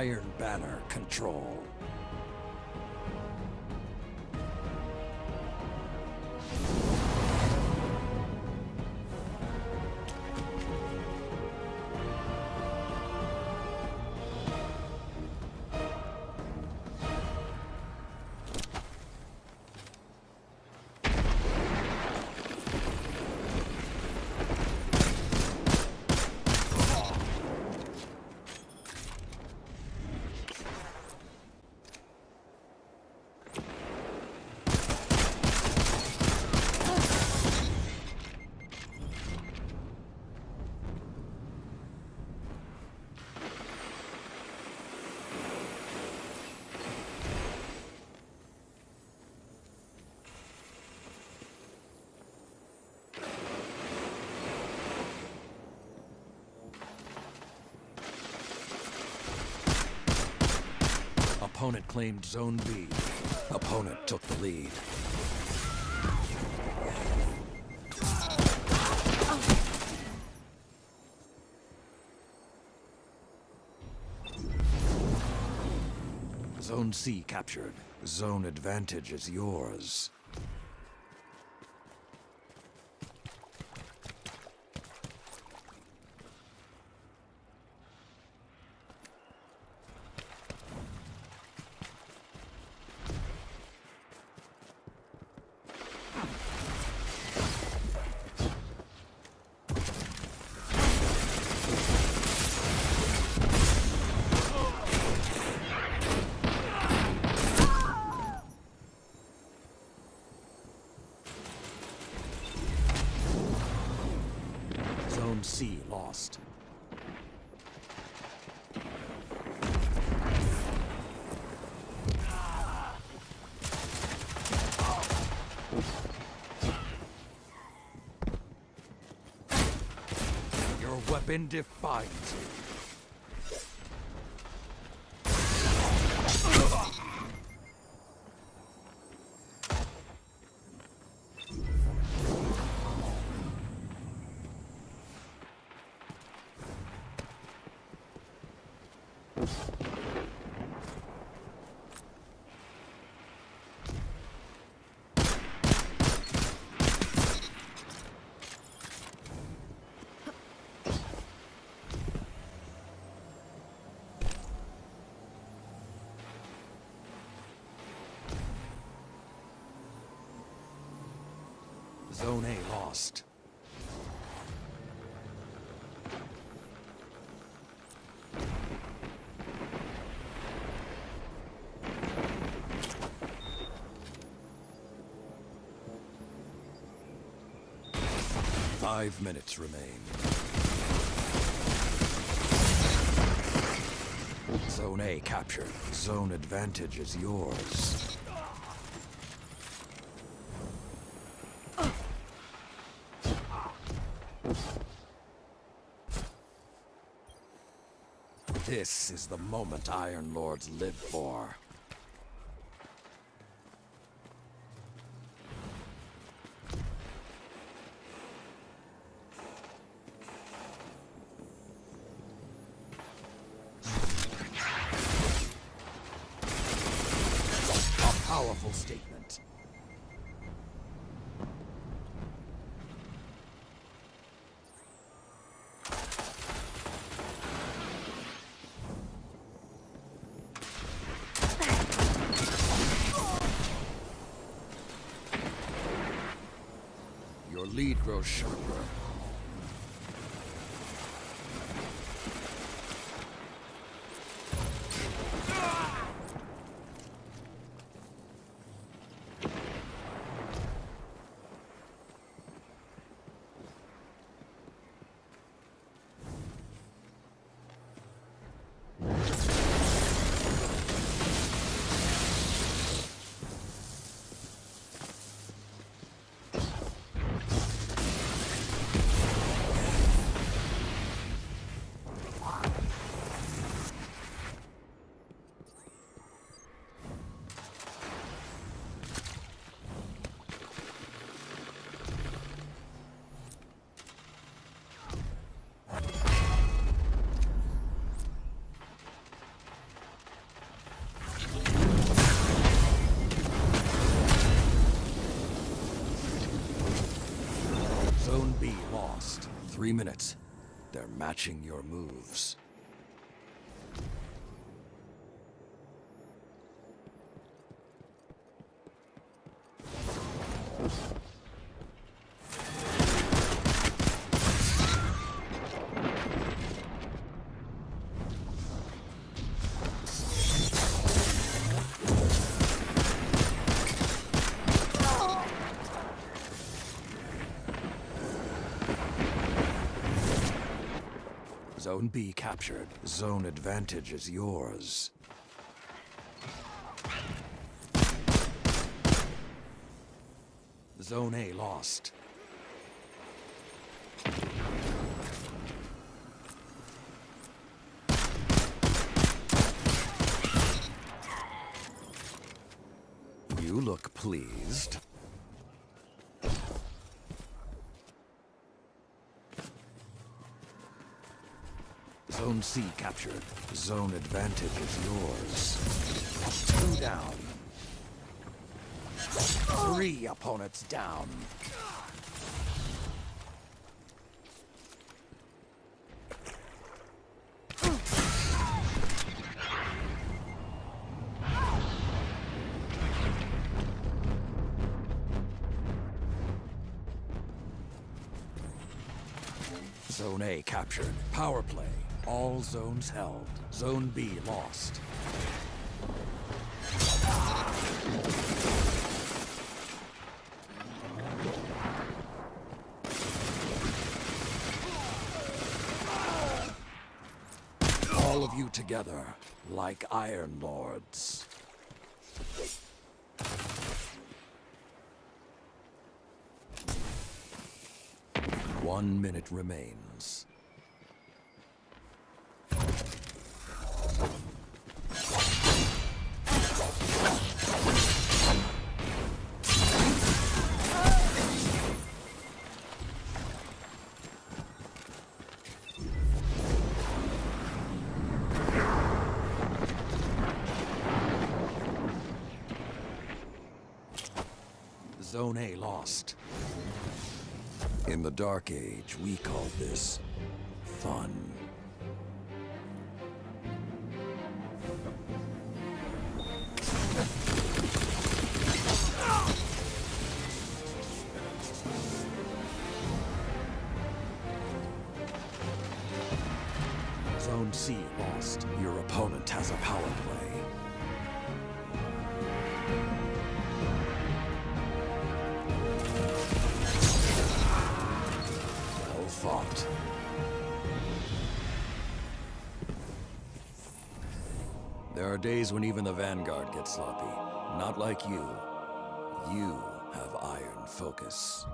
Iron Banner control. Opponent claimed Zone B. Opponent took the lead. Zone C captured. Zone advantage is yours. Zone C lost. Your weapon defines you. Zone A lost. Five minutes remain. Zone A captured. Zone advantage is yours. This is the moment Iron Lords live for. A powerful statement. Your lead grows sharper. Three minutes. They're matching your moves. Zone B captured. Zone advantage is yours. Zone A lost. You look pleased. Zone C captured. Zone advantage is yours. Two down. Three opponents down. Zone A captured. Power play. All zones held. Zone B lost. All of you together, like Iron Lords. One minute remains. Zone A lost. In the Dark Age, we called this fun. Zone C lost. Your opponent has a power play. There are days when even the Vanguard gets sloppy. Not like you. You have iron focus.